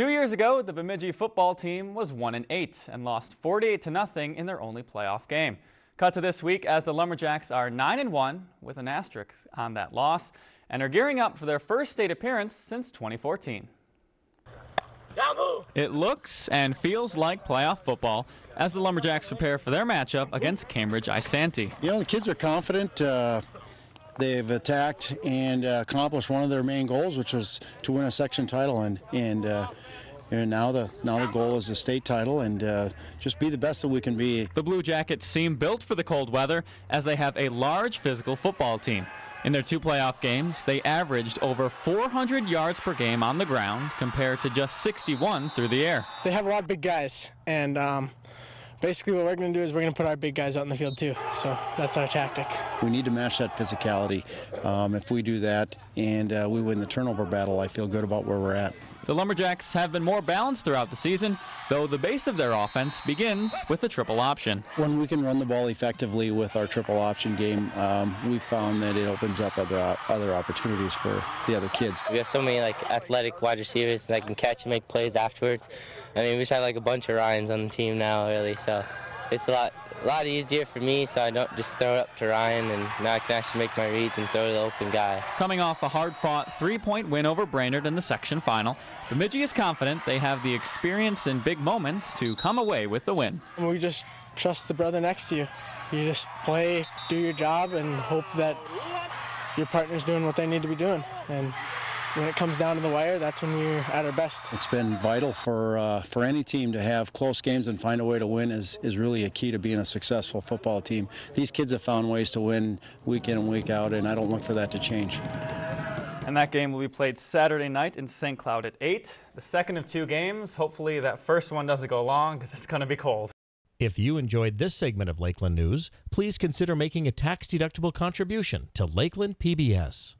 Two years ago, the Bemidji football team was 1 and 8 and lost 48 to nothing in their only playoff game. Cut to this week as the Lumberjacks are 9 and 1 with an asterisk on that loss and are gearing up for their first state appearance since 2014. It looks and feels like playoff football as the Lumberjacks prepare for their matchup against Cambridge Isanti. You know, the kids are confident. Uh, they've attacked and uh, accomplished one of their main goals, which was to win a section title, and and. Uh, and now the now the goal is a state title and uh, just be the best that we can be. The Blue Jackets seem built for the cold weather as they have a large physical football team. In their two playoff games, they averaged over 400 yards per game on the ground compared to just 61 through the air. They have a lot of big guys, and um, basically what we're going to do is we're going to put our big guys out in the field too. So that's our tactic. We need to match that physicality. Um, if we do that and uh, we win the turnover battle, I feel good about where we're at. The Lumberjacks have been more balanced throughout the season, though the base of their offense begins with a triple option. When we can run the ball effectively with our triple option game, um, we've found that it opens up other other opportunities for the other kids. We have so many like athletic wide receivers that can catch and make plays afterwards. I mean, we just have like a bunch of Ryans on the team now, really. So it's a lot a lot easier for me so I don't just throw it up to Ryan and now I can actually make my reads and throw to the open guy. Coming off a hard-fought three-point win over Brainerd in the section final, Bemidji is confident they have the experience in big moments to come away with the win. We just trust the brother next to you. You just play, do your job, and hope that your partner's doing what they need to be doing. And when it comes down to the wire, that's when we're at our best. It's been vital for uh, for any team to have close games and find a way to win is, is really a key to being a successful football team. These kids have found ways to win week in and week out, and I don't look for that to change. And that game will be played Saturday night in St. Cloud at 8. The second of two games. Hopefully that first one doesn't go long because it's going to be cold. If you enjoyed this segment of Lakeland News, please consider making a tax-deductible contribution to Lakeland PBS.